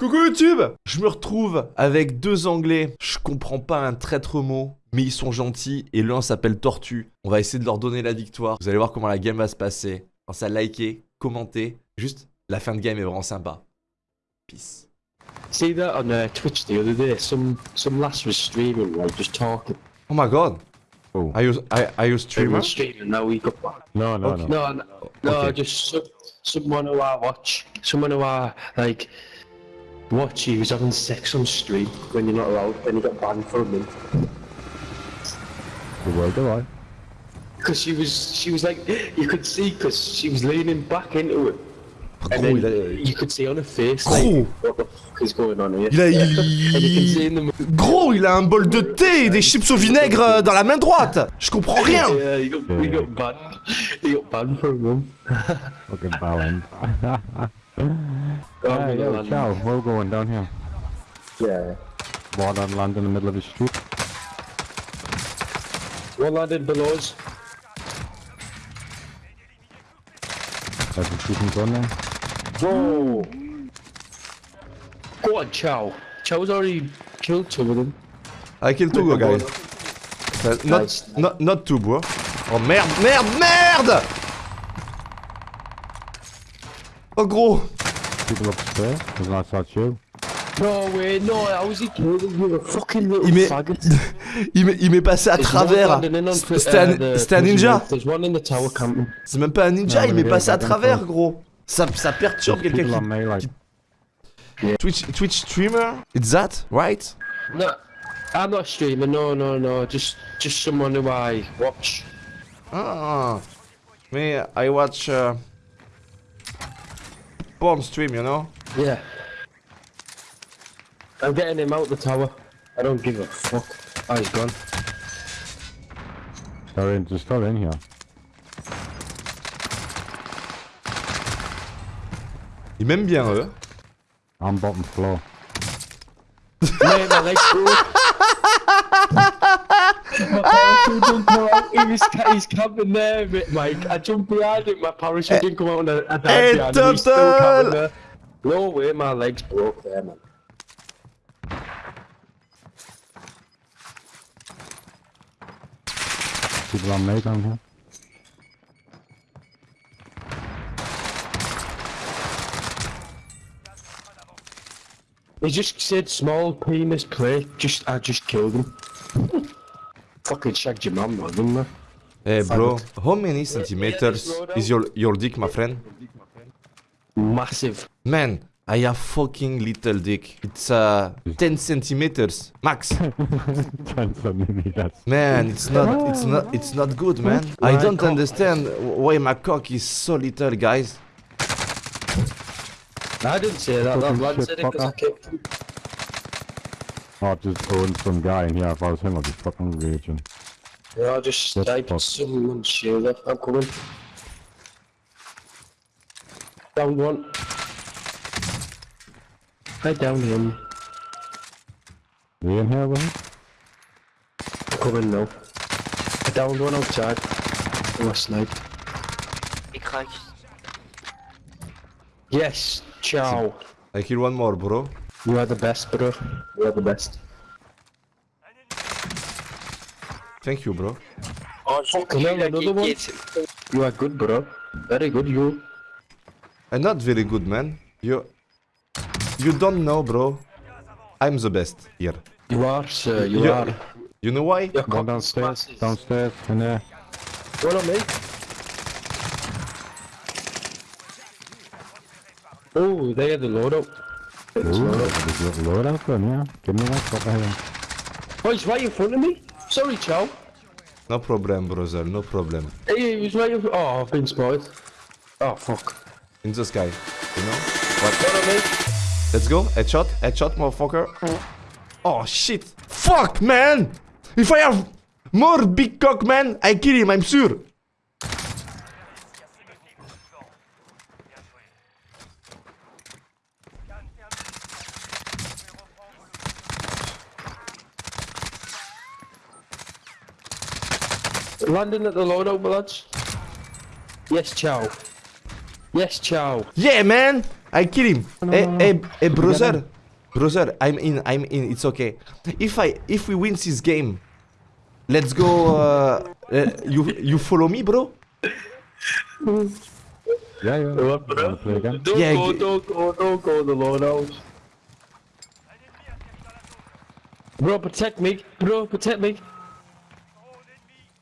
Coucou YouTube Je me retrouve avec deux anglais. Je comprends pas un traître mot, mais ils sont gentils et l'un s'appelle Tortue. On va essayer de leur donner la victoire. Vous allez voir comment la game va se passer. Pensez à liker, commenter. Juste, la fin de game est vraiment sympa. Peace. See that on uh, Twitch the other day? Some some lass was streaming, like just talking. Oh my god Oh. Are you, are, are you streamer? streaming. Now we got No, no, Okay. no. no, no, no Okay. just some, someone who I watch, someone who I like watch. He was having sex on stream when you're not allowed. Then he got banned for a month The world alright. because she was she was like you could see because she was leaning back into it. And then il a... you could see on her face Gros. like what the fuck is going on here? Il a- and you can see il- in the Gros, il a un bol de thé et des chips au vinaigre euh, dans la main droite Je comprends rien Yeah, he got, he got banned. He got banned for a month. Fucking balance. Oh, Hey, yo, man. ciao. Where we going down here? Yeah. Water land in the middle of the street. One landed below us. There's a shooting gun there. Whoa! Go on, Chow. Chow's already killed two of them. I killed two guys. Uh, Not, Nice. not, not two, bro. Oh merde, merde, merde Oh gros People upstairs. There's an outside you. No way, no, how was he killed? You a fucking little Il m'est- faggot. Il m'est il m'est passé à There's travers one landing in on Twi- C'était un, uh, the c'était un prison ninja roof. There's one in the tower camping. C'est même pas un ninja, Non, il mais m'est les passé à gars, travers, d'accord. gros Ça, ça perturbe There's quelqu'un people on qui... me like. Twitch, Twitch streamer It's that, right No, I'm not streaming, no, no, no. Just just someone who I watch. Ah Me, I watch... Uh, porn stream, you know Yeah. I'm getting him out the tower. I don't give a fuck. Oh, he's gone. They're in. Just still in here. Ils m'aiment bien, eux. I'm bottom floor. Mate, my legs broke. my parachute didn't come out. He was, ca- he's camping there, mate, Mike. I jumped behind him. My parachute didn't come out, and I, I Hey, died behind him. He's still Turtle! camping there. No way, my legs broke there, man. People on me down here. He just said small penis play. Just, I just killed him. Fucking shagged your mum, man, didn't I? Hey, bro, how many centimeters is your, your dick, my friend? Massive. Man, I have fucking little dick. It's uh, 10 centimeters, max. 10 centimeters. Man, it's not, it's not, it's not good, man. I don't understand why my cock is so little, guys. I didn't say that. That Fucking lad shit said it because I fucker. kicked him. Oh, just owned some guy in here. If I was him, I'd be fucking raging. Yeah, I just What the sniped fuck? someone's shoulder. I'm coming. Down one. I downed him. You in here with him? I'm coming now. I downed one outside. I sniped. Ik ga Yes, ciao. I kill one more, bro. You are the best, bro. You are the best. Thank you, bro. Oh, Fucking hell, another one? You are good, bro. Very good, you. I'm not very good, man. You, you don't know, bro. I'm the best here. You are, sir. You You- are. You know why? Your One cock downstairs. Downstairs. And there. One on me. Oh, they had the loadout. Ooh, there's a little loadout gun, yeah. Give me that. Oh, he's right in front of me. Sorry, Chow. No problem, brother. No problem. Hey, he was right in front Oh, I've been spotted. Oh, fuck. In the sky. You know? What? Let's go. Headshot. Headshot, motherfucker. Oh, shit. Fuck, man. If I have more big cock, man, I kill him, I'm sure. Landing at the loadout, lads. Yes, Chow. Yes, Chow. Yeah, man. I kill him. No, hey, no, no. hey, hey, brother, brother, I'm in, I'm in. It's okay. If I, if we win this game, let's go. Uh, uh, you, you follow me, bro? Yeah, yeah. What, bro? Wanna play again? Don't Yeah, go, don't go, don't go, the Lord knows. Bro, protect me. Bro, protect me.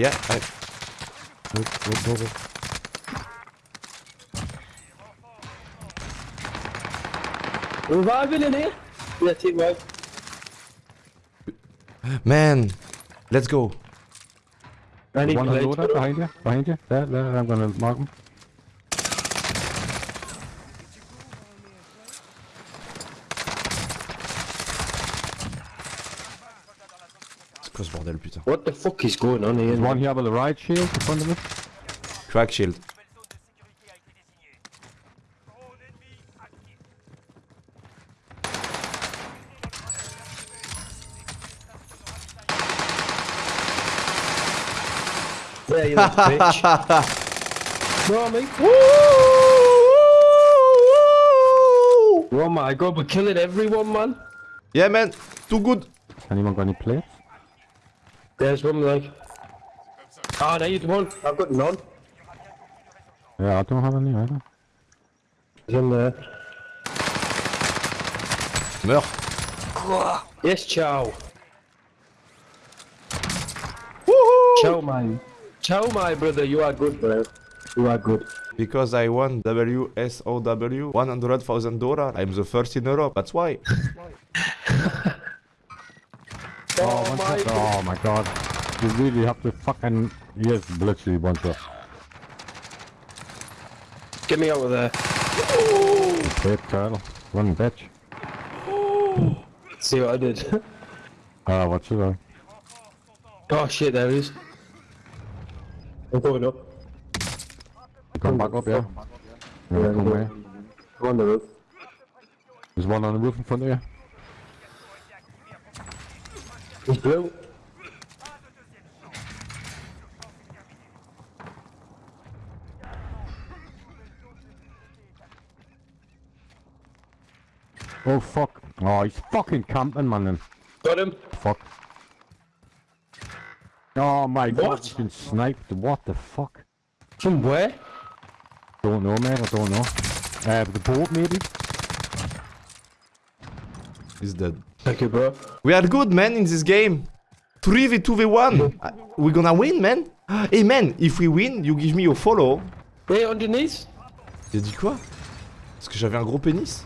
Yeah. I, Go, go, go, go. Reviving in here? Yeah, team right. man, let's go. I need One plates, loader behind you, behind you. There, there, I'm gonna mark him. Quoi ce bordel, putain? What the fuck is going on here? There's one here with the right shield in front of us. Crack shield. Yeah, you little bitch. Bro, mate. Oh my god, we're killing everyone, man. Yeah, man, too good. Anyone got any plates? There's one like. Ah, there you one. I've got none. Yeah, I don't have any either. There's in there. Meurs. Yes, Chow. Chow, man. Chow, my brother. You are good, bro. You are good. Because I won WSOW 100,000 dollar. I'm the first in Europe. That's why. Oh, one my. Oh my god. You really have to fucking... Yes, literally one shot. Get me over there. Plate turtle. Run bitch. See what I did. Ah, what's it on? oh shit, there he is. I'm going up. Come back up, yeah. Yeah, come go. away. On the roof. There's one on the roof in front of you. He's blue. Oh fuck. Oh, he's fucking camping, man. Then. Got him. Fuck. Oh my god, What? he's been sniped. What the fuck? From where? Don't know, man. I don't know. Uh, the boat, maybe? He's dead. Thank you, bro. We are good, man, in this game. 3v2v1. Uh, We're gonna win, man. Hey, man, if we win, you give me your follow. Hey, underneath. J'ai dit quoi Parce que j'avais un gros pénis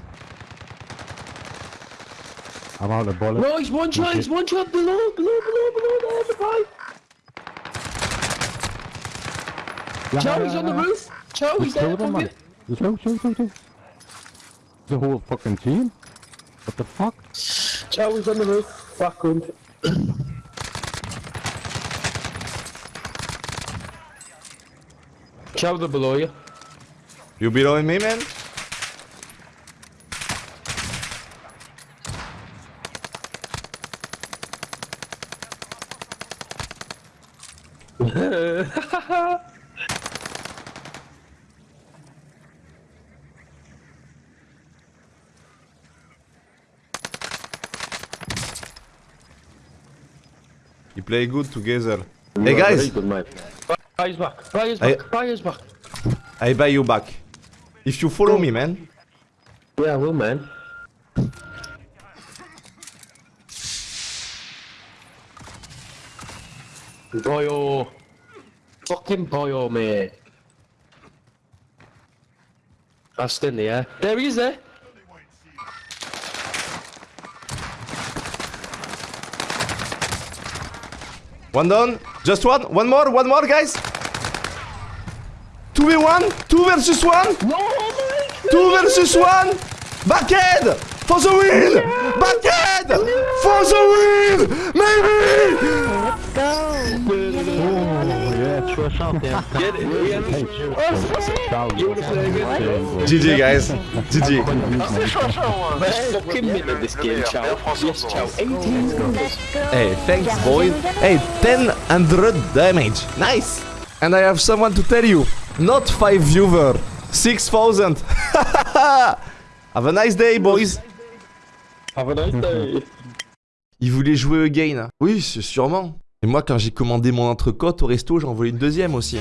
I'm out of bullet. No, he's one shot. He's one shot below, below, below, below there, the pipe. Yeah, Chow, yeah, he's on the yeah. roof. Chow, There's he's there. it. There's two, two, two, two. The whole fucking team? What the fuck? Chow, he's on the roof. Fuck him. Chow, they're below you. You below me, man You play good together. Hey guys, good. Buy his back. Buy his I- back. Buy his back. I buy you back. If you follow me, man. Yeah, I will, man. Boyo. Fucking boyo, mate. That's in the air. There he is there. One down. Just one. One more. One more, guys. 2v1. 2 versus 1. No, man. 2 versus 1. Backhead. For the win. Backhead. For the win. Maybe. Get it, Ian. GG, guys. GG. Fucking middle of this game, Chow. Yes, Chow. 18 scores. Hey, thanks, boy. Hey, 1000 damage. Nice. And I have someone to tell you. Not 5 viewer. 6000. Have a nice day, boys. Have a nice day. Il voulait jouer again. Oui, c'est sûrement. Et moi, quand j'ai commandé mon entrecôte au resto, j'en voulais une deuxième aussi.